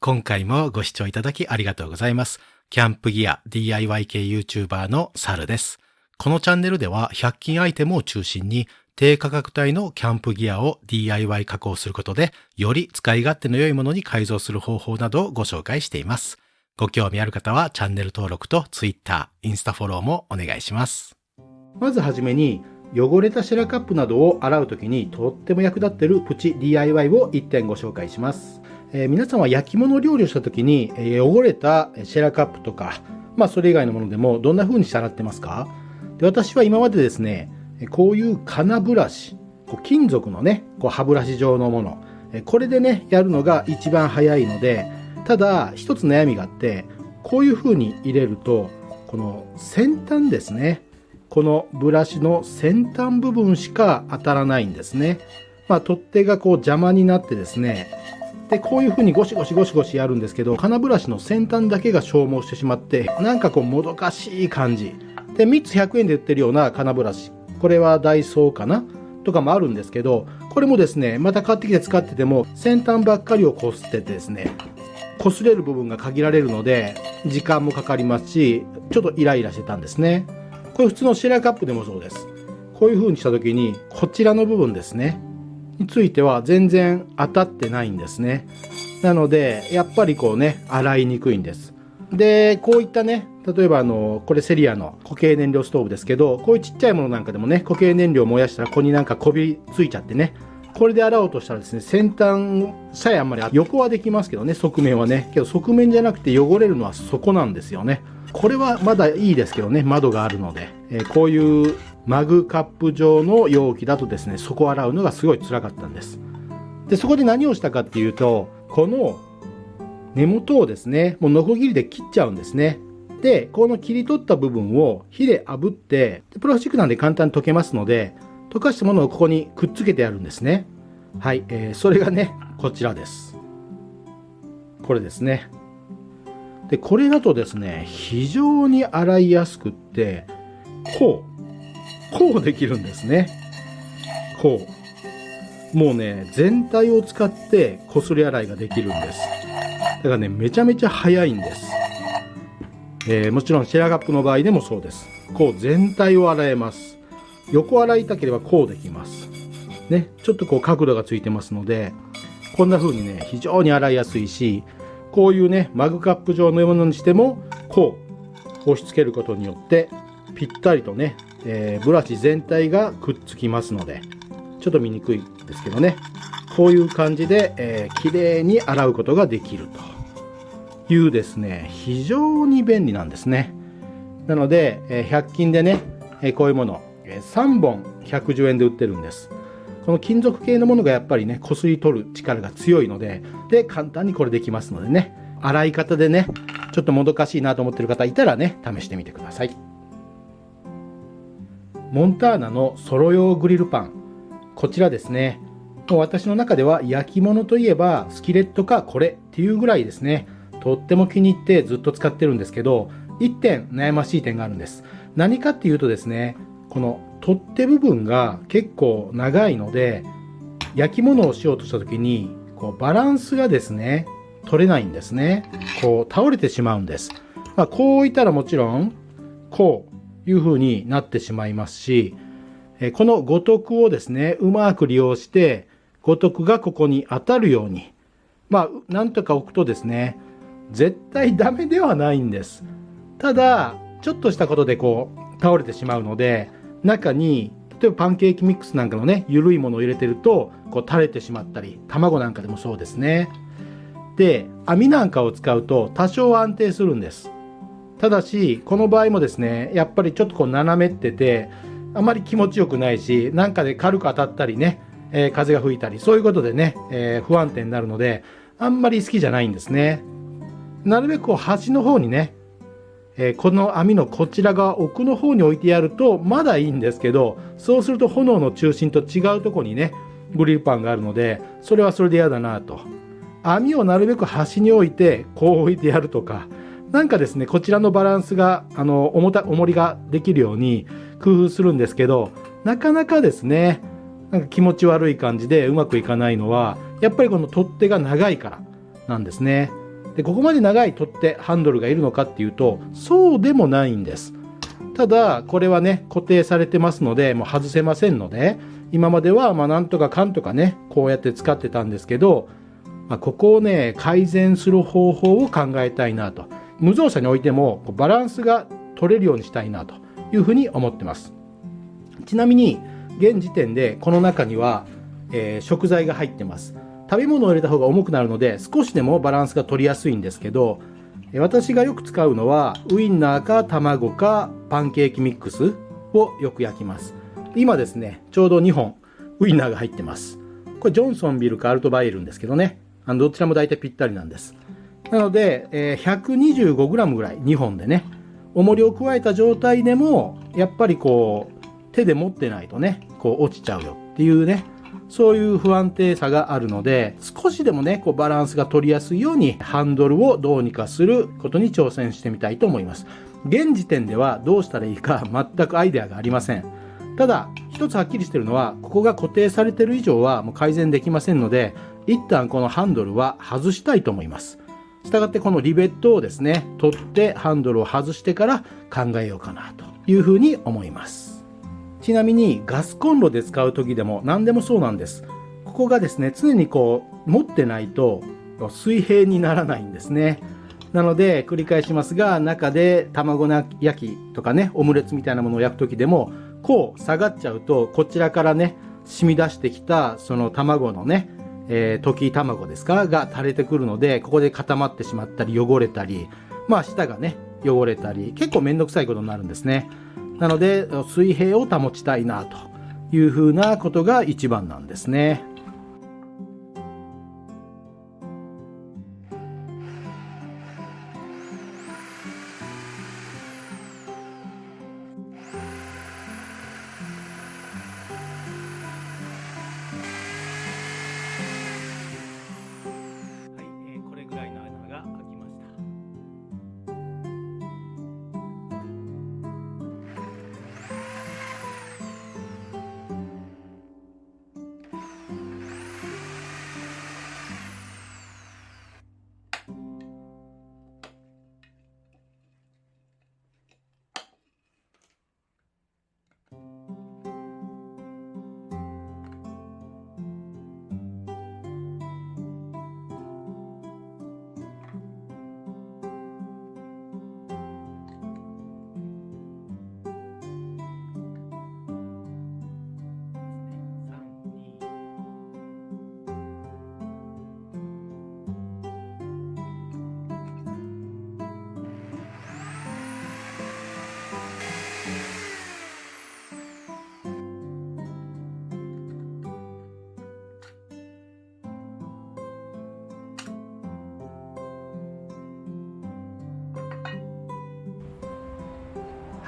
今回もご視聴いただきありがとうございます。キャンプギア DIY 系 YouTuber のサルです。このチャンネルでは100均アイテムを中心に低価格帯のキャンプギアを DIY 加工することでより使い勝手の良いものに改造する方法などをご紹介しています。ご興味ある方はチャンネル登録と Twitter、インスタフォローもお願いします。まずはじめに汚れたシェラカップなどを洗うときにとっても役立ってるプチ DIY を1点ご紹介します、えー皆さんは焼き物料理をしたときに、えー汚れたシェラカップとかまあそれ以外のものでもどんな風にして洗ってますか？で私は今までですねこういう金ブラシこう金属のねこう歯ブラシ状のものこれでねやるのが一番早いのでただ一つ悩みがあってこういう風に入れるとこの先端ですねこのブラシの先端部分しか当たらないんですね。まあ、取っ手がこう邪魔になってですね、で、こういう風にゴシゴシゴシゴシやるんですけど、金ブラシの先端だけが消耗してしまって、なんかこうもどかしい感じ。で、3つ100円で売ってるような金ブラシ。これはダイソーかな？とかもあるんですけど、これもですね、また買ってきて使ってても、先端ばっかりをこすっててですね、擦れる部分が限られるので、時間もかかりますし、ちょっとイライラしてたんですね。これ普通のシェラカップでもそうです。こういう風にした時に、こちらの部分ですね。については全然当たってないんですね。なので、やっぱりこうね、洗いにくいんです。で、こういったね、例えばあの、これセリアの固形燃料ストーブですけど、こういうちっちゃいものなんかでもね、固形燃料を燃やしたらここになんかこびついちゃってね、これで洗おうとしたらですね、先端さえあんまり横はできますけどね、側面はね。けど側面じゃなくて汚れるのは底なんですよね。これはまだいいですけどね、窓があるので。えーこういうマグカップ状の容器だとですね、底洗うのがすごい辛かったんです。で、そこで何をしたかっていうと、この根元をですね、もうノコギリで切っちゃうんですね。で、この切り取った部分を火で炙って、でプラスチックなんで簡単に溶けますので、溶かしたものをここにくっつけてやるんですね。はい、えーそれがね、こちらです。これですね。で、これだとですね、非常に洗いやすくって、こう、こうできるんですね。こう。もうね、全体を使ってこすり洗いができるんです。だからね、めちゃめちゃ早いんです。えーもちろんシェラカップの場合でもそうです。こう全体を洗えます。横洗いたければこうできます。ね、ちょっとこう角度がついてますので、こんな風にね、非常に洗いやすいし、こういうね、マグカップ状のものにしても、こう、押し付けることによって、ぴったりとね、えーブラシ全体がくっつきますので、ちょっと見にくいですけどね、こういう感じで、えー綺麗に洗うことができるというですね、非常に便利なんですね。なので、えー100均でね、えこういうもの、え3本110円で売ってるんです。この金属系のものがやっぱりね、こすり取る力が強いので、で、簡単にこれできますのでね、洗い方でね、ちょっともどかしいなと思ってる方いたらね、試してみてください。モンターナのソロ用グリルパン。こちらですね。もう私の中では焼き物といえばスキレットかこれっていうぐらいですね。とっても気に入ってずっと使ってるんですけど、一点悩ましい点があるんです。何かっていうとですね、この取っ手部分が結構長いので、焼き物をしようとした時に、こうバランスがですね、取れないんですね。こう倒れてしまうんです。まあこういたらもちろん、こういう風になってしまいますし、この五徳をですね、うまく利用して、五徳がここに当たるように、まあ、なんとか置くとですね、絶対ダメではないんです。ただ、ちょっとしたことでこう、倒れてしまうので、中に、例えばパンケーキミックスなんかのね、緩いものを入れてると、こう垂れてしまったり、卵なんかでもそうですね。で、網なんかを使うと多少安定するんです。ただし、この場合もですね、やっぱりちょっとこう斜めってて、あまり気持ちよくないし、なんかで軽く当たったりね、えー風が吹いたり、そういうことでね、えー不安定になるので、あんまり好きじゃないんですね。なるべくこう端の方にね、えーこの網のこちら側奥の方に置いてやるとまだいいんですけど、そうすると炎の中心と違うとこにね、グリルパンがあるので、それはそれで嫌だなと。網をなるべく端に置いて、こう置いてやるとか、なんかですね、こちらのバランスが、あの、重た、重りができるように工夫するんですけど、なかなかですね、なんか気持ち悪い感じでうまくいかないのは、やっぱりこの取っ手が長いからなんですね。でここまで長い取っ手ハンドルがいるのかっていうとそうでもないんですただこれはね固定されてますのでもう外せませんので今まではまあなんとかかんとかねこうやって使ってたんですけど、まあ、ここをね改善する方法を考えたいなと無造作に置いてもバランスが取れるようにしたいなというふうに思ってます。ちなみに現時点でこの中には、えー、食材が入ってます。食べ物を入れた方が重くなるので少しでもバランスが取りやすいんですけど私がよく使うのはウインナーか卵かパンケーキミックスをよく焼きます。今ですねちょうど2本ウインナーが入ってます。これジョンソンビルかアルトバイエルンですけどね。あのどちらも大体ぴったりなんです。なので、えー、125g ぐらい2本でね。重りを加えた状態でもやっぱりこう手で持ってないとねこう落ちちゃうよっていうねそういう不安定さがあるので少しでもねこうバランスが取りやすいようにハンドルをどうにかすることに挑戦してみたいと思います。現時点ではどうしたらいいか全くアイデアがありません。ただ一つはっきりしてるのはここが固定されてる以上はもう改善できませんので一旦このハンドルは外したいと思います。したがってこのリベットをですね取ってハンドルを外してから考えようかなというふうに思います。ちなみにガスコンロで使う時でも何でもそうなんです。ここがですね常にこう持ってないと水平にならないんですね。なので繰り返しますが中で卵焼きとかねオムレツみたいなものを焼く時でもこう下がっちゃうとこちらからね染み出してきたその卵のねえー、溶き卵ですか？が垂れてくるので、ここで固まってしまったり汚れたり、まあ舌がね、汚れたり、結構めんどくさいことになるんですね。なので、水平を保ちたいなというふうなことが一番なんですね。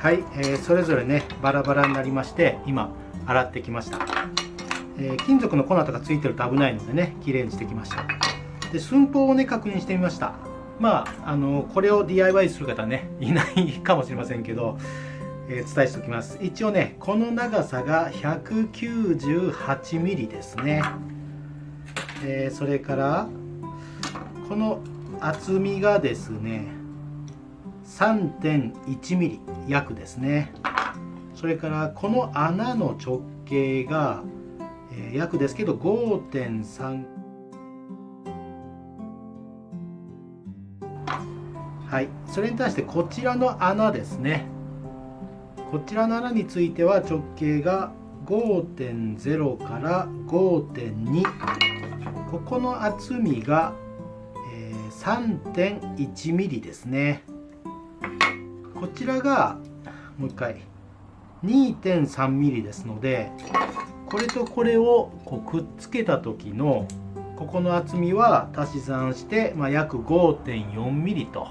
はい、えー、それぞれねバラバラになりまして今洗ってきました、えー、金属の粉とかついてると危ないのでね綺麗にしてきました。で寸法をね確認してみました。まああのこれを DIY する方ねいないかもしれませんけど、えー、伝えしておきます。一応ねこの長さが 198mm ですね、えそれからこの厚みがですね 3.1mm 約ですね。それからこの穴の直径が、えー、約ですけど5.3はい。それに対してこちらの穴ですね。こちらの穴については直径が5.0から5.2ここの厚みが、えー、3.1ミリですね。こちらがもう一回 2.3mm ですのでこれとこれをこうくっつけた時のここの厚みは足し算して、まあ、約 5.4mm と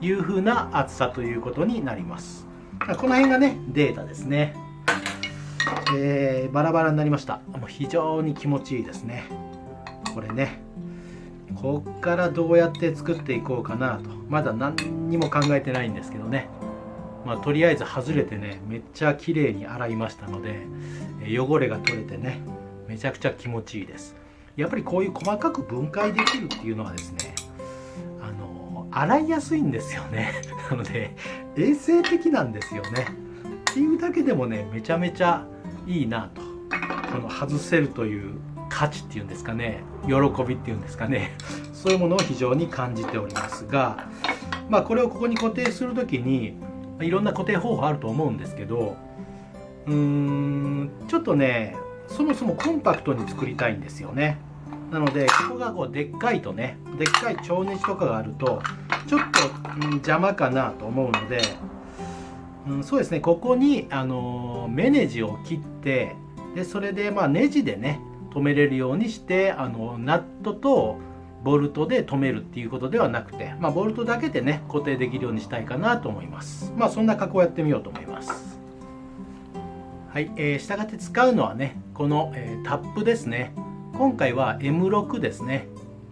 いうふうな厚さということになります。この辺がねデータですね、えー、バラバラになりました。もう非常に気持ちいいですね。これね。こっからどうやって作っていこうかなと。まだ何にも考えてないんですけどね。まあ、とりあえず外れてねめっちゃ綺麗に洗いましたので汚れが取れてねめちゃくちゃ気持ちいいです。やっぱりこういう細かく分解できるっていうのはですねあの洗いやすいんですよね。なので衛生的なんですよね。っていうだけでもねめちゃめちゃいいなと。この外せるという価値っていうんですかね。喜びっていうんですかね。そういうものを非常に感じておりますがまあこれをここに固定する時にいろんな固定方法あると思うんですけどうーんちょっとねそもそもコンパクトに作りたいんですよね。なのでここがこうでっかいとねでっかい蝶ネジとかがあるとちょっと、うん、邪魔かなと思うので、うん、そうですね。ここに、あの目ネジを切ってでそれでまあネジでね止めれるようにしてあのナットとボルトで止めるっていうことではなくて、まあ、ボルトだけでね固定できるようにしたいかなと思います。まあそんな加工をやってみようと思います。はい、えー、したがって使うのはねこの、えー、タップですね。今回は M6 ですね。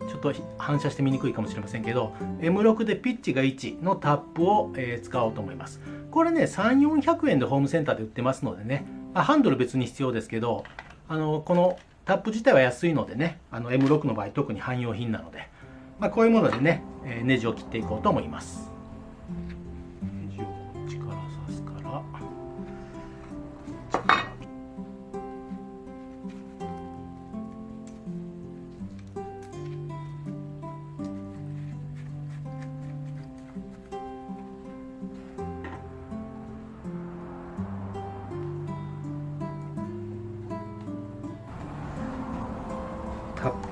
ちょっと反射して見にくいかもしれませんけど M6 でピッチが1のタップを、えー、使おうと思います。これね3400円でホームセンターで売ってますのでねハンドル別に必要ですけどあのこのタップ自体は安いのでねあの M6 の場合特に汎用品なので、まあ、こういうものでね、えネジを切っていこうと思います。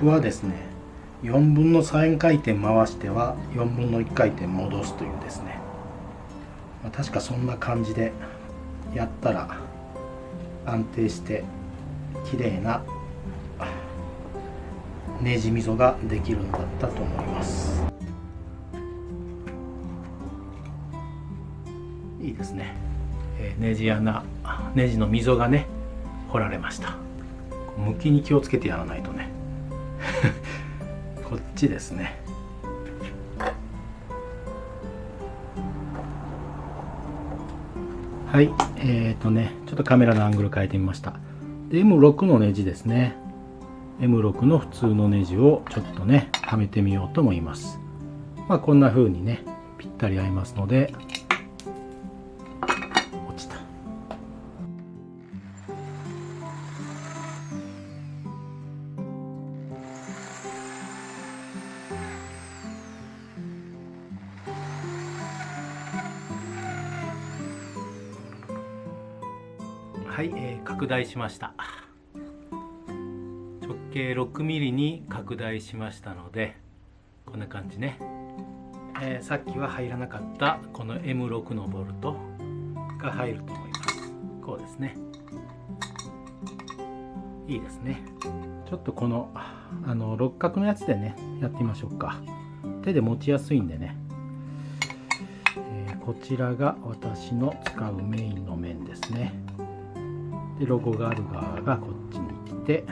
プはですね4分の3回転回しては4分の1回転戻すというですね、まあ、確かそんな感じでやったら安定して綺麗なネジ溝ができるんだったと思います。いいですね、えー、ネジ穴ネジの溝がね掘られました。向きに気をつけてやらないとね。ちですね。はいえーとねちょっとカメラのアングル変えてみました。で M6 のネジですね。M6 の普通のネジをちょっとねはめてみようと思います。まあこんな風にねぴったり合いますので大しました。直径 6mm に拡大しましたのでこんな感じね、えー、さっきは入らなかったこの M6 のボルトが入ると思います。こうですね。いいですね。ちょっとこのあの六角のやつでねやってみましょうか。手で持ちやすいんでね、え、こちらが私の使うメインの面ですね。でロゴがある側がこっちに来て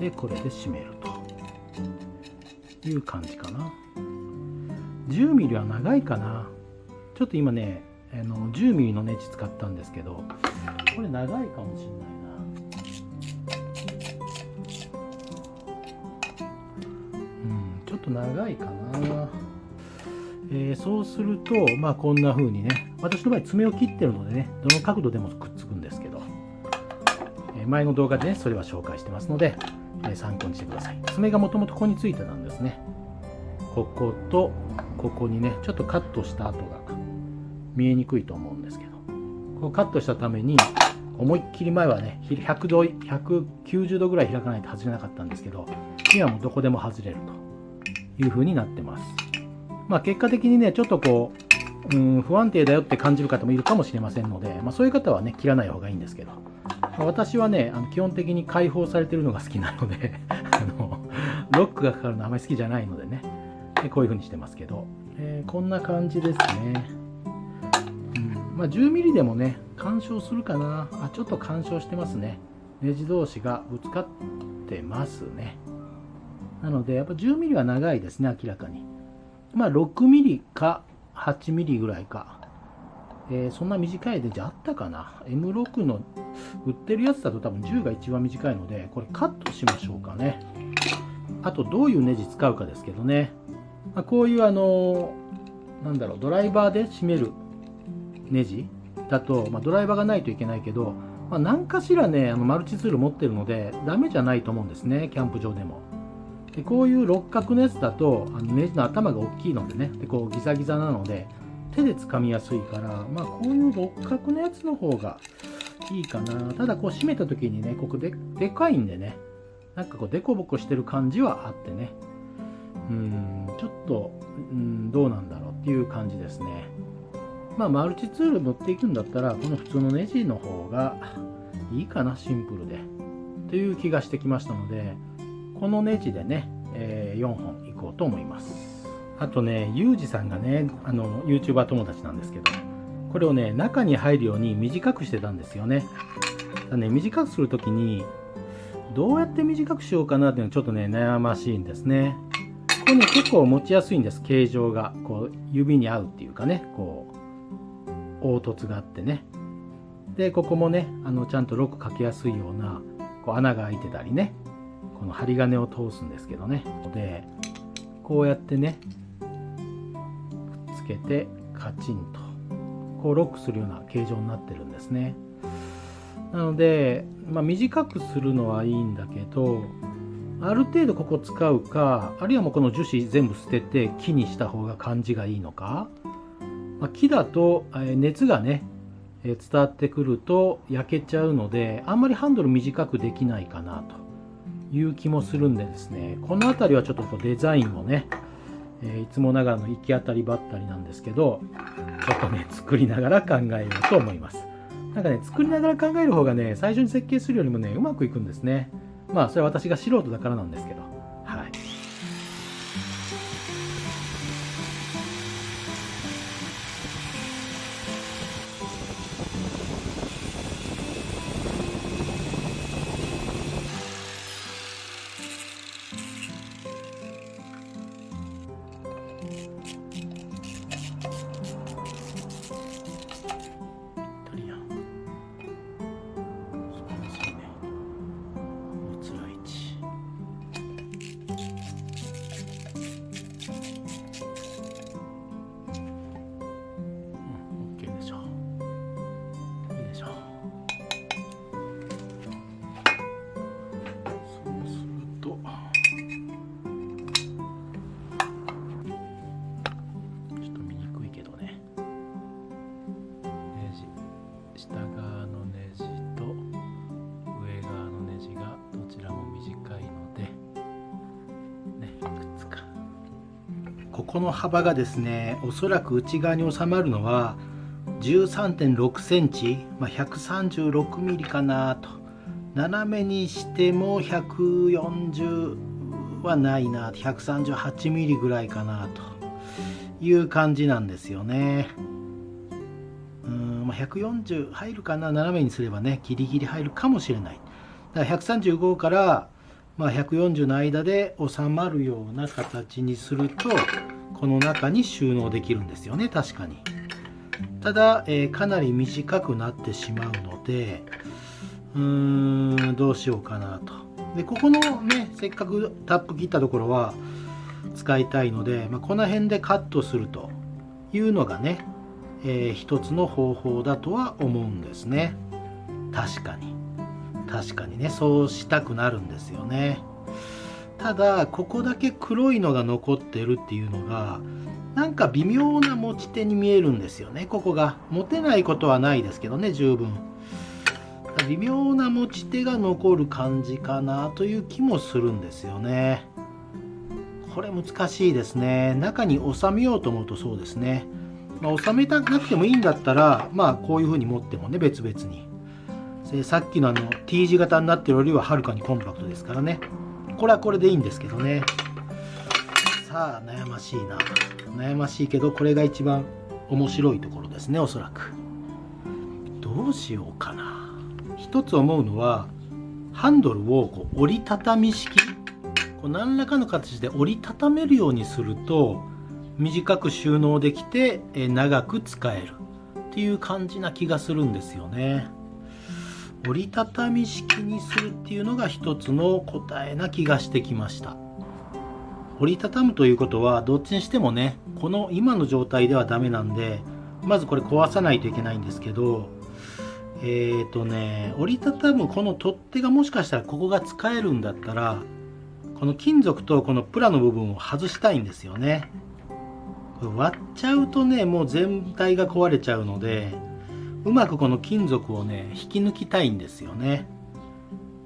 でこれで締めると。いう感じかな。10mm は長いかな。ちょっと今ねあの 10mm のネジ使ったんですけどこれ長いかもしんないな。うんちょっと長いかな。えー、そうするとまあこんな風にね私の場合爪を切ってるのでねどの角度でもく前の動画でね、それは紹介してますので、え参考にしてください。爪がもともとここについてたんですね。こことここにね、ちょっとカットした跡が見えにくいと思うんですけど、こうカットしたために、思いっきり前はね、100度、190度ぐらい開かないと外れなかったんですけど、今はもうどこでも外れるという風になってます。まあ結果的にね、ちょっとこう、うん、不安定だよって感じる方もいるかもしれませんので、まあ、そういう方はね、切らない方がいいんですけど、私はね、あの基本的に開放されてるのが好きなので あの、ロックがかかるのあまり好きじゃないのでねで、こういう風にしてますけど、えー、こんな感じですね。うんまあ、10ミリでもね、干渉するかな。あ、ちょっと干渉してますね。ネジ同士がぶつかってますね。なので、やっぱ10ミリは長いですね、明らかに。まあ、6ミリか8ミリぐらいか。えー、そんな短いネジあったかな ?M6 の売ってるやつだと多分10が一番短いので、これカットしましょうかね。あとどういうネジ使うかですけどね。まあ、こういうあのなんだろうドライバーで締めるネジだと、まあ、ドライバーがないといけないけど、まあ、何かしらねあのマルチツール持ってるのでダメじゃないと思うんですねキャンプ場でもでこういう六角のやつだとあのネジの頭が大きいのでねでこうギザギザなので手で掴みやすいからまあこういう六角のやつの方がいいかな。ただこう締めた時にねここででかいんでねなんかこうデコボコしてる感じはあってね。うんちょっとうんどうなんだろうっていう感じですね。まあマルチツール持っていくんだったらこの普通のネジの方がいいかなシンプルで。という気がしてきましたのでこのネジでね、えー、4本いこうと思います。あとねユージさんがねあの YouTuber 友達なんですけどこれをね中に入るように短くしてたんですよね。だね短くする時にどうやって短くしようかなっていうのはちょっとね悩ましいんですね。これね結構持ちやすいんです形状が。こう指に合うっていうかねこう凹凸があってね。でここもねあのちゃんとロックかけやすいようなこう穴が開いてたりね。この針金を通すんですけどね。でこうやってねけてカチンと。こうロックするような形状になってるんですね。なので、まあ、短くするのはいいんだけどある程度ここ使うかあるいはもうこの樹脂全部捨てて木にした方が感じがいいのか、まあ、木だと熱がね伝わってくると焼けちゃうのであんまりハンドル短くできないかなという気もするんでですね。この辺りはちょっとこうデザインもね、えいつもながらの行き当たりばったりなんですけどちょっとね作りながら考えようと思います。なんかね作りながら考える方がね最初に設計するよりもねうまくいくんですね。まあそれは私が素人だからなんですけど。この幅がですねおそらく内側に収まるのは13.6センチ、まあ、136ミリかなと。斜めにしても140はないな138ミリぐらいかなという感じなんですよね。うん、まあ、140入るかな斜めにすればねギリギリ入るかもしれない。だから135からまあ、140の間で収まるような形にするとこの中に収納できるんですよね。確かに。ただ、えー、かなり短くなってしまうのでうーんどうしようかなと。でここのねせっかくタップ切ったところは使いたいので、まあ、この辺でカットするというのがね、えー、一つの方法だとは思うんですね。確かに。確かにねそうしたくなるんですよね。ただここだけ黒いのが残ってるっていうのがなんか微妙な持ち手に見えるんですよね。ここが。持てないことはないですけどね十分。微妙な持ち手が残る感じかなという気もするんですよね。これ難しいですね。中に収めようと思うとそうですね、まあ、収めたくなくてもいいんだったらまあこういう風に持ってもね別々に。さっきのあの T 字型になってるよりははるかにコンパクトですからね。これはこれでいいんですけどね。さあ悩ましいな。悩ましいけどこれが一番面白いところですねおそらく。どうしようかな。一つ思うのはハンドルをこう折りたたみ式。こう何らかの形で折りたためるようにすると短く収納できて長く使えるっていう感じな気がするんですよね。折りたたみ式にするっていうのが一つの答えな気がしてきました。折りたたむということはどっちにしてもねこの今の状態ではダメなんでまずこれ壊さないといけないんですけどえっ、ー、とね折りたたむこの取っ手がもしかしたらここが使えるんだったらこの金属とこのプラの部分を外したいんですよね。これ割っちゃうとねもう全体が壊れちゃうのでうまくこの金属をね引き抜きたいんですよね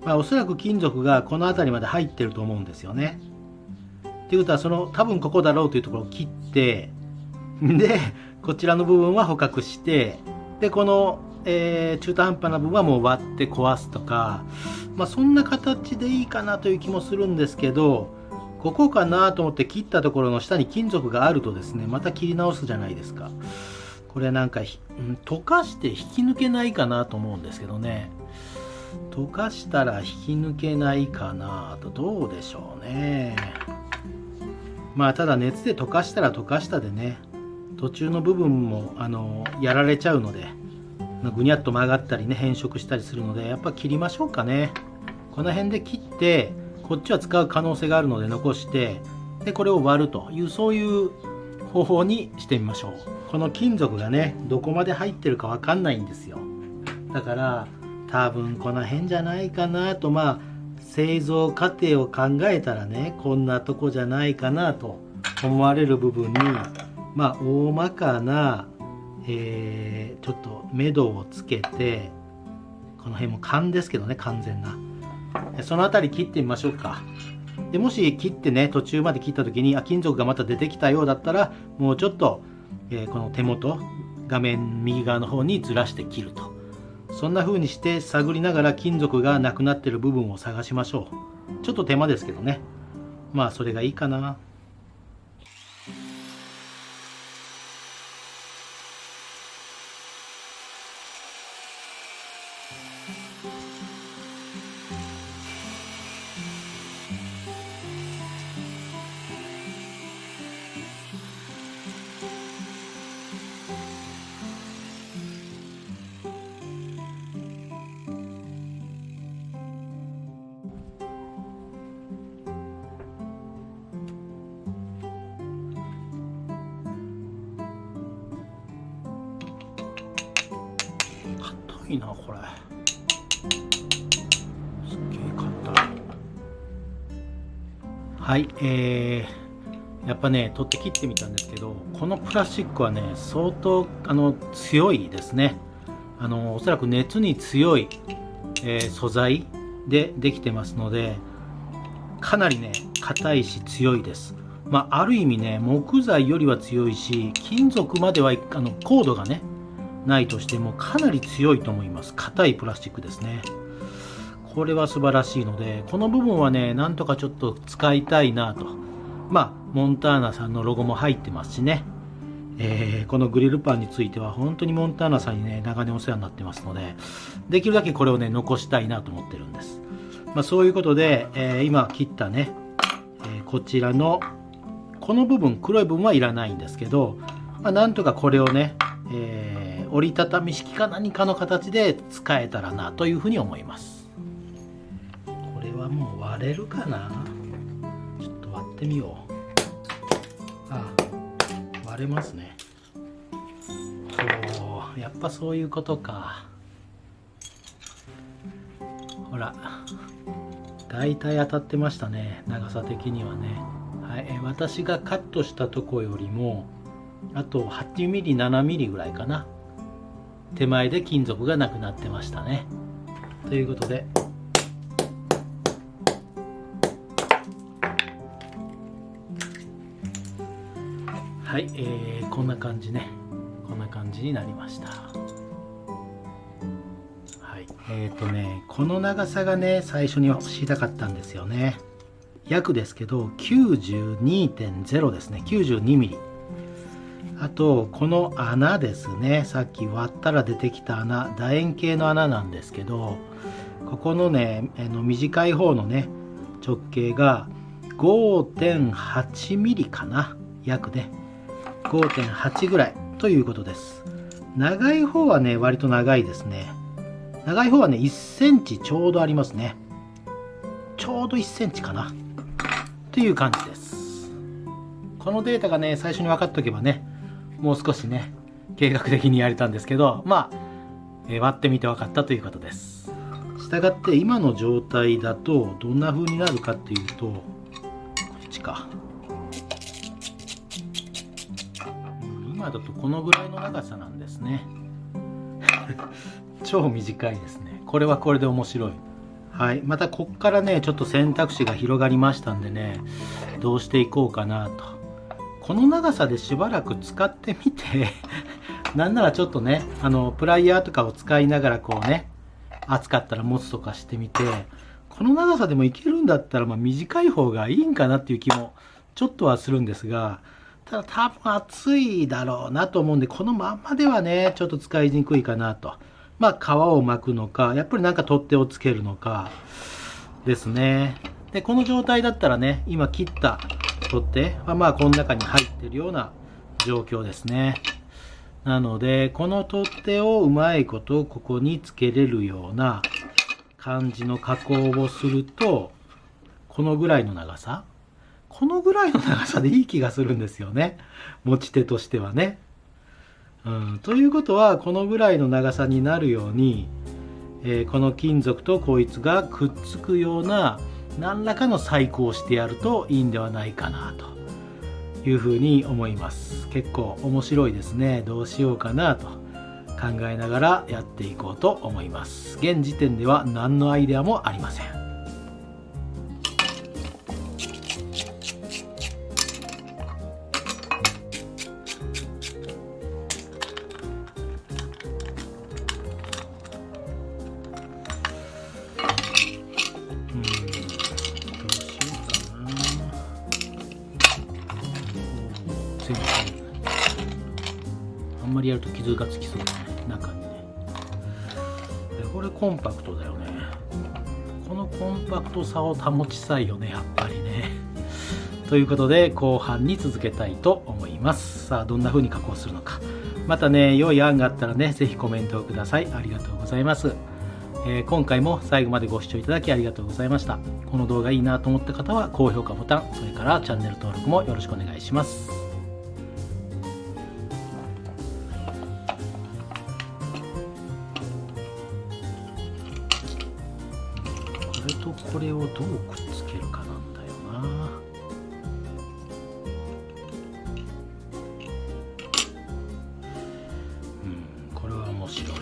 まあ、おそらく金属がこの辺りまで入ってると思うんですよね。ということはその多分ここだろうというところを切ってでこちらの部分は捕獲してでこの、えー、中途半端な部分はもう割って壊すとか、まあ、そんな形でいいかなという気もするんですけどここかなと思って切ったところの下に金属があるとですねまた切り直すじゃないですかこれなんか、うん、溶かして引き抜けないかなと思うんですけどね。溶かしたら引き抜けないかなとどうでしょうね。まあただ熱で溶かしたら溶かしたでね。途中の部分もあのやられちゃうのでぐにゃっと曲がったりね変色したりするのでやっぱ切りましょうかね。この辺で切ってこっちは使う可能性があるので残してでこれを割るというそういう方法にしてみましょう。この金属がねどこまで入ってるか分かんないんですよ。だから多分この辺じゃないかなと。まあ製造過程を考えたらねこんなとこじゃないかなと思われる部分にまあ大まかな、えー、ちょっと目処をつけてこの辺も勘ですけどね完全な。その辺り切ってみましょうか。でもし切ってね途中まで切った時にあ金属がまた出てきたようだったらもうちょっと、えー、この手元画面右側の方にずらして切ると。そんな風にして探りながら金属がなくなってる部分を探しましょう。ちょっと手間ですけどね。まあそれがいいかな。はいえー、やっぱね取って切ってみたんですけどこのプラスチックはね相当あの強いですね。あのおそらく熱に強い、えー、素材でできてますのでかなりね硬いし強いです。まあ、ある意味ね木材よりは強いし金属まではあのコードがねないとしてもかなり強いと思います。硬いプラスチックですね。これは素晴らしいのでこの部分はねなんとかちょっと使いたいなと。まあモンターナさんのロゴも入ってますしね。えー、このグリルパンについては本当にモンターナさんにね長年お世話になってますのでできるだけこれをね残したいなと思ってるんです、まあ、そういうことで、えー、今切ったね、えー、こちらのこの部分黒い部分はいらないんですけど、まあ、なんとかこれをね、え折りたたみ式か何かの形で使えたらなというふうに思います。はもう割れるかな？ちょっと割ってみよう。あ割れますね。おやっぱそういうことか。ほら大体当たってましたね長さ的にはね。はい私がカットしたとこよりもあと 8mm7mm ぐらいかな。手前で金属がなくなってましたね。ということではい、えー、こんな感じね。こんな感じになりました。はいえ、ー、とねこの長さがね最初に知りたかったんですよね。約ですけど92.0ですね。92mm あとこの穴ですね。さっき割ったら出てきた穴。楕円形の穴なんですけどここのねあの短い方のね直径が 5.8mm かな。約ね。5.8ぐらいということです。長い方はね割と長いですね。長い方はね1センチちょうどありますね。ちょうど1センチかな。という感じです。このデータがね、最初に分かっておけばね、もう少しね、計画的にやれたんですけど、まあ、え割ってみて分かったということです。したがって今の状態だとどんな風になるかっていうと、こっちか。今だとこのぐらいの長さなんですね。超短いですね。これはこれで面白い。はい。またこっからね、ちょっと選択肢が広がりましたんでね、どうしていこうかなと。この長さでしばらく使ってみて、なんならちょっとね、あの、プライヤーとかを使いながらこうね、暑かったら持つとかしてみて、この長さでもいけるんだったら、まあ短い方がいいんかなっていう気もちょっとはするんですが、ただ多分暑いだろうなと思うんで、このまんまではね、ちょっと使いにくいかなと。まあ皮を巻くのか、やっぱりなんか取っ手をつけるのか、ですね。で、この状態だったらね、今切った取っ手はまあこの中に入ってるような状況ですね。なので、この取っ手をうまいことここにつけれるような感じの加工をすると、このぐらいの長さこのぐらいの長さでいい気がするんですよね。持ち手としてはね。うん、ということは、このぐらいの長さになるように、えーこの金属とこいつがくっつくような何らかの細工をしてやるといいんではないかなというふうに思います。結構面白いですね。どうしようかなと考えながらやっていこうと思います。現時点では何のアイデアもありません。コントさを保ちたいよねやっぱりね。ということで後半に続けたいと思います。さあどんな風に加工するのか。またね良い案があったらね是非コメントをください。ありがとうございます。えー今回も最後までご視聴いただきありがとうございました。この動画いいなと思った方は高評価ボタン、それからチャンネル登録もよろしくお願いします。れとこれをどうくっつけるかなんだよな。うん、これは面白い。こ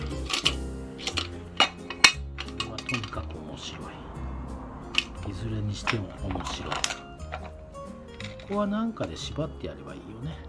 れはとにかく面白いいずれにしても面白いここは何かで縛ってやればいいよね